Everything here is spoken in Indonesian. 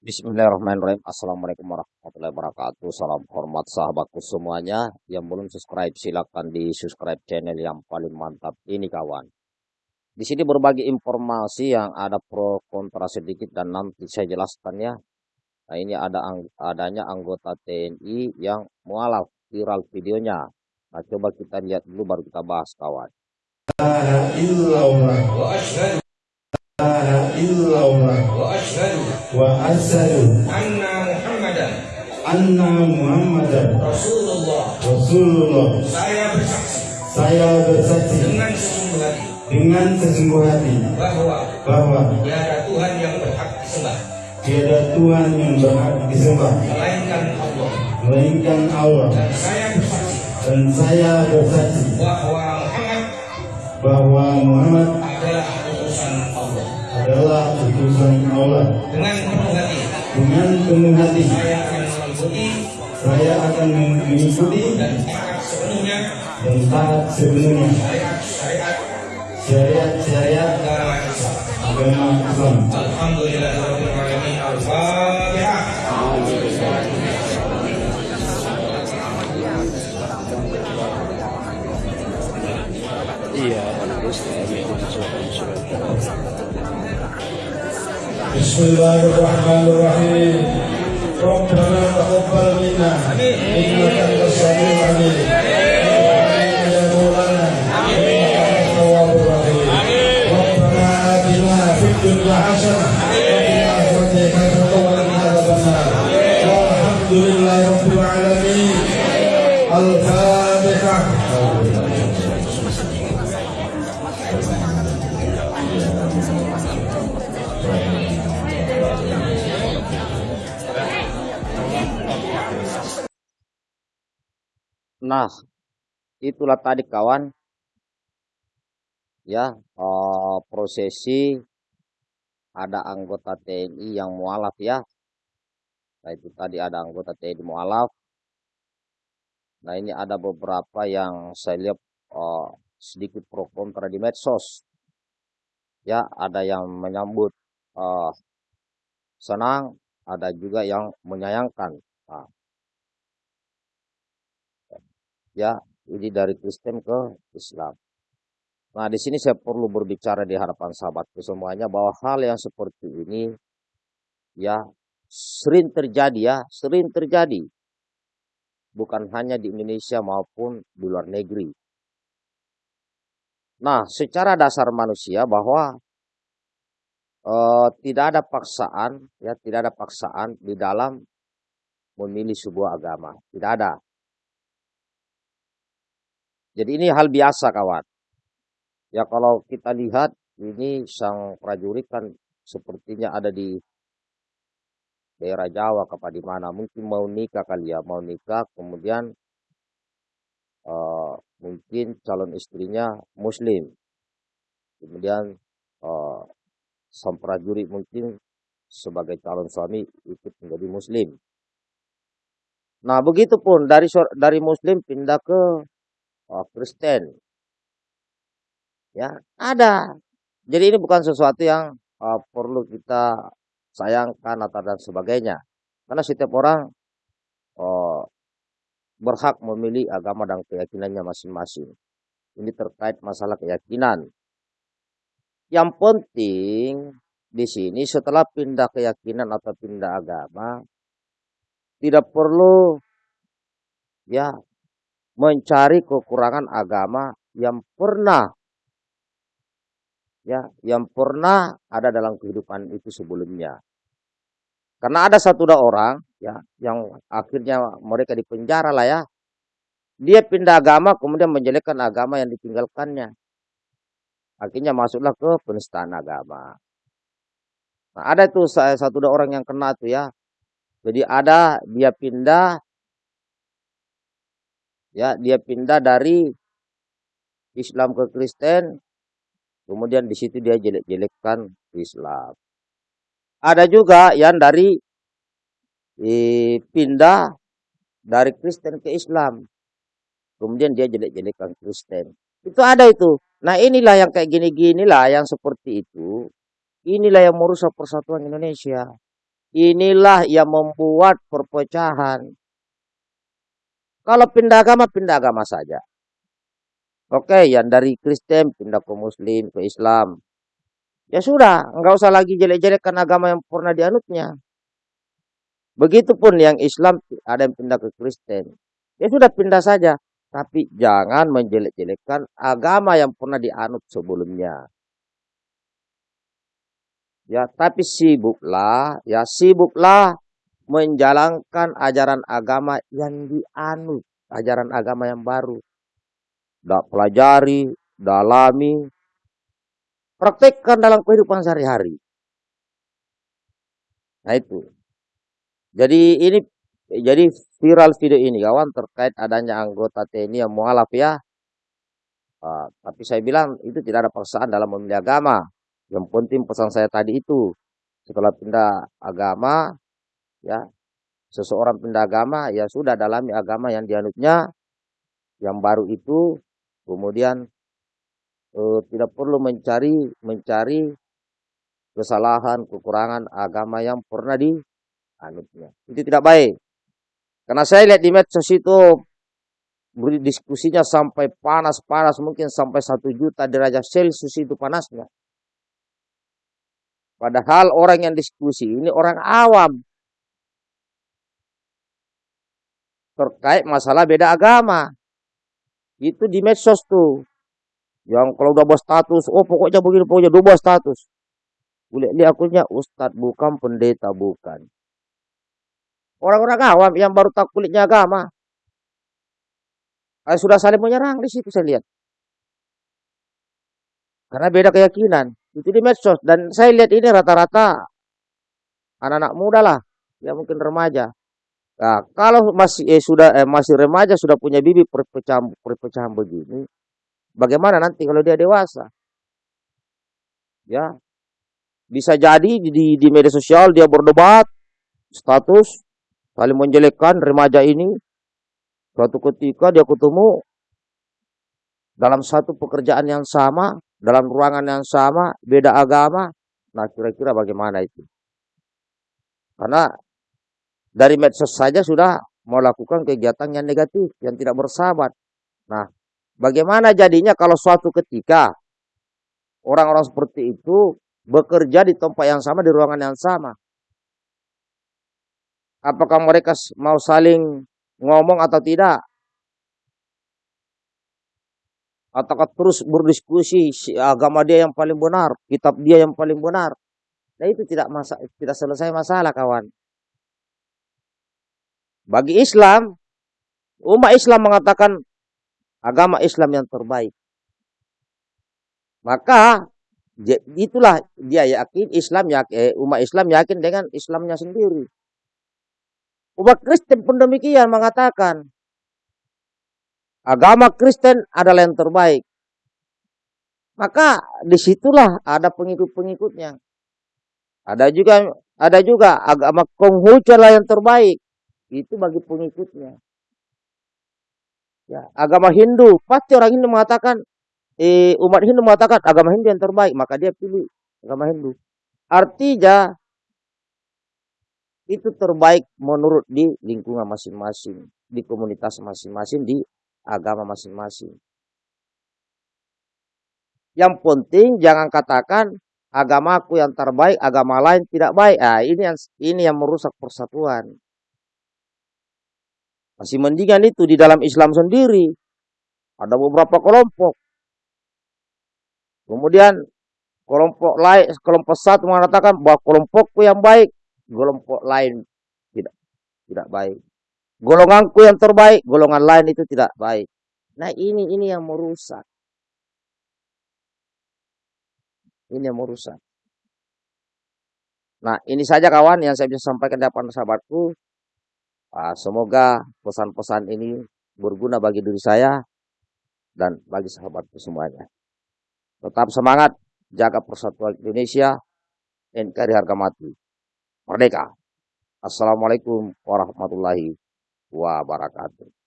Bismillahirrahmanirrahim. Assalamualaikum warahmatullahi wabarakatuh. Salam hormat sahabatku semuanya. Yang belum subscribe silahkan di subscribe channel yang paling mantap ini kawan. Di sini berbagi informasi yang ada pro kontra sedikit dan nanti saya jelaskan ya. Nah ini ada adanya anggota TNI yang mualaf viral videonya. Nah coba kita lihat dulu baru kita bahas kawan. Illallah wa ashhadu wa ashhadu anna muhammadan anna muhammadan rasulullah. Rasulullah. Saya bersaksi saya bersaksi dengan sesungguh hati dengan sesungguh hati bahwa bahwa tiada Tuhan yang berhak disembah. tiada Tuhan yang berhak disembah melainkan Allah. melainkan Allah. Dan saya bersaksi dan saya bersaksi bahwa Muhammad bahwa Muhammad taat sepenuhnya syariat-syariat syariat-syariat agama Islam agama Islam Alhamdulillahirabbil alamin. Al-fatihah Iya, bagus. Nah, itulah tadi kawan. Ya uh, prosesi ada anggota TNI yang mualaf ya. Nah, itu tadi ada anggota TNI mualaf. Nah, ini ada beberapa yang saya lihat eh, sedikit pro kontra di medsos. Ya, ada yang menyambut eh, senang, ada juga yang menyayangkan. Nah, ya ini dari Kristen ke Islam. Nah di sini saya perlu berbicara di hadapan sahabatku semuanya bahwa hal yang seperti ini ya sering terjadi ya sering terjadi bukan hanya di Indonesia maupun di luar negeri. Nah secara dasar manusia bahwa eh, tidak ada paksaan ya tidak ada paksaan di dalam memilih sebuah agama tidak ada jadi ini hal biasa kawan. Ya kalau kita lihat ini sang prajurit kan sepertinya ada di daerah Jawa kepada di mana mungkin mau nikah kali ya mau nikah kemudian uh, mungkin calon istrinya muslim kemudian uh, sang prajurit mungkin sebagai calon suami ikut menjadi muslim nah begitu pun dari dari muslim pindah ke oh, Kristen. Ya, ada. Jadi ini bukan sesuatu yang uh, perlu kita sayangkan atau dan sebagainya. Karena setiap orang uh, berhak memilih agama dan keyakinannya masing-masing. Ini terkait masalah keyakinan. Yang penting di sini setelah pindah keyakinan atau pindah agama tidak perlu ya mencari kekurangan agama yang pernah ya yang pernah ada dalam kehidupan itu sebelumnya. Karena ada satu dua orang ya yang akhirnya mereka dipenjara lah ya. Dia pindah agama kemudian menjelekkan agama yang ditinggalkannya. Akhirnya masuklah ke penistaan agama. Nah, ada itu satu dua orang yang kena tuh ya. Jadi ada dia pindah ya dia pindah dari Islam ke Kristen kemudian di situ dia jelek-jelekkan Islam. Ada juga yang dari eh, pindah dari Kristen ke Islam. Kemudian dia jelek-jelekkan Kristen. Itu ada itu. Nah inilah yang kayak gini-gini lah yang seperti itu. Inilah yang merusak persatuan Indonesia. Inilah yang membuat perpecahan. Kalau pindah agama, pindah agama saja. Oke, yang dari Kristen pindah ke Muslim, ke Islam. Ya sudah, enggak usah lagi jelek-jelekkan agama yang pernah dianutnya. Begitupun yang Islam ada yang pindah ke Kristen. Ya sudah pindah saja. Tapi jangan menjelek-jelekkan agama yang pernah dianut sebelumnya. Ya, tapi sibuklah, ya sibuklah menjalankan ajaran agama yang dianut, ajaran agama yang baru. Dak pelajari, dalami, praktekkan dalam kehidupan sehari-hari. Nah itu. Jadi ini jadi viral video ini kawan terkait adanya anggota TNI yang mualaf ya. Uh, tapi saya bilang itu tidak ada paksaan dalam memilih agama. Yang penting pesan saya tadi itu setelah pindah agama ya seseorang pindah agama ya sudah dalami agama yang dianutnya yang baru itu kemudian eh, tidak perlu mencari mencari kesalahan kekurangan agama yang pernah dianutnya itu tidak baik karena saya lihat di medsos itu diskusinya sampai panas-panas mungkin sampai satu juta derajat Celcius itu panasnya. Padahal orang yang diskusi ini orang awam. Terkait masalah beda agama. Itu di medsos tuh. Yang kalau udah buat status, oh pokoknya begini, pokoknya dua status. Lihat akunnya Ustadz bukan, pendeta bukan. Orang-orang awam yang baru tahu kulitnya agama. Eh, sudah saling menyerang di situ saya lihat. Karena beda keyakinan. Itu di medsos. Dan saya lihat ini rata-rata anak-anak muda lah. Ya mungkin remaja. Nah, kalau masih eh, sudah eh, masih remaja sudah punya bibi perpecahan perpecahan begini, bagaimana nanti kalau dia dewasa? Ya, bisa jadi di, di media sosial dia berdebat status saling menjelekkan remaja ini. Suatu ketika dia ketemu dalam satu pekerjaan yang sama, dalam ruangan yang sama, beda agama. Nah, kira-kira bagaimana itu? Karena dari medsos saja sudah melakukan kegiatan yang negatif, yang tidak bersahabat. Nah, bagaimana jadinya kalau suatu ketika orang-orang seperti itu bekerja di tempat yang sama, di ruangan yang sama. Apakah mereka mau saling ngomong atau tidak? Ataukah terus berdiskusi agama dia yang paling benar, kitab dia yang paling benar? Nah itu tidak masa, tidak selesai masalah kawan. Bagi Islam, umat Islam mengatakan agama Islam yang terbaik. Maka itulah dia yakin Islam yakin, eh, umat Islam yakin dengan Islamnya sendiri. Umat Kristen pun demikian mengatakan agama Kristen adalah yang terbaik. Maka di situlah ada pengikut-pengikutnya. Ada juga ada juga agama Konghucu adalah yang terbaik. Itu bagi pengikutnya. Ya, agama Hindu pasti orang Hindu mengatakan eh, umat Hindu mengatakan agama Hindu yang terbaik, maka dia pilih agama Hindu. Artinya itu terbaik menurut di lingkungan masing-masing, di komunitas masing-masing, di agama masing-masing. Yang penting jangan katakan agamaku yang terbaik, agama lain tidak baik. Ah, ini yang ini yang merusak persatuan. Masih mendingan itu di dalam Islam sendiri. Ada beberapa kelompok. Kemudian kelompok lain, kelompok satu mengatakan bahwa kelompokku yang baik, kelompok lain tidak tidak baik. Golonganku yang terbaik, golongan lain itu tidak baik. Nah ini ini yang merusak. Ini yang merusak. Nah ini saja kawan yang saya bisa sampaikan depan sahabatku. Ah, semoga pesan-pesan ini berguna bagi diri saya dan bagi sahabatku semuanya. Tetap semangat, jaga persatuan Indonesia, NKRI harga mati. Merdeka. Assalamualaikum warahmatullahi wabarakatuh.